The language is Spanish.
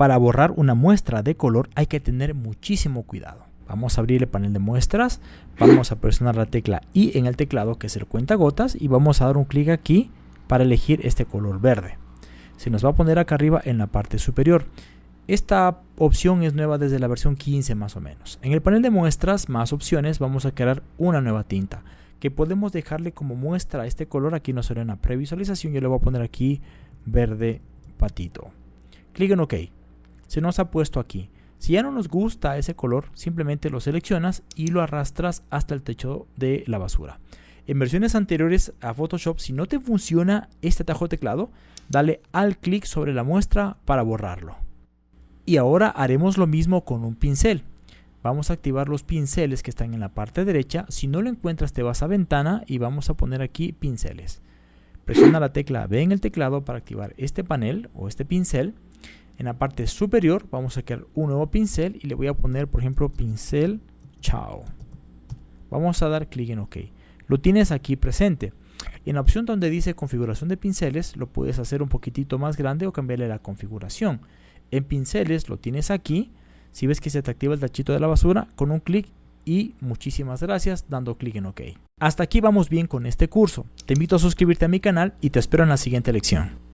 para borrar una muestra de color hay que tener muchísimo cuidado. Vamos a abrir el panel de muestras, vamos a presionar la tecla I en el teclado que es el cuentagotas y vamos a dar un clic aquí para elegir este color verde. Se nos va a poner acá arriba en la parte superior. Esta opción es nueva desde la versión 15 más o menos. En el panel de muestras, más opciones, vamos a crear una nueva tinta que podemos dejarle como muestra este color. Aquí no será una previsualización, yo le voy a poner aquí verde patito. Clic en OK se nos ha puesto aquí. Si ya no nos gusta ese color, simplemente lo seleccionas y lo arrastras hasta el techo de la basura. En versiones anteriores a Photoshop, si no te funciona este atajo de teclado, dale al clic sobre la muestra para borrarlo. Y ahora haremos lo mismo con un pincel. Vamos a activar los pinceles que están en la parte derecha. Si no lo encuentras, te vas a ventana y vamos a poner aquí pinceles. Presiona la tecla B en el teclado para activar este panel o este pincel. En la parte superior vamos a crear un nuevo pincel y le voy a poner, por ejemplo, pincel chao. Vamos a dar clic en OK. Lo tienes aquí presente. En la opción donde dice configuración de pinceles, lo puedes hacer un poquitito más grande o cambiarle la configuración. En pinceles lo tienes aquí. Si ves que se te activa el tachito de la basura, con un clic y muchísimas gracias dando clic en OK. Hasta aquí vamos bien con este curso. Te invito a suscribirte a mi canal y te espero en la siguiente lección.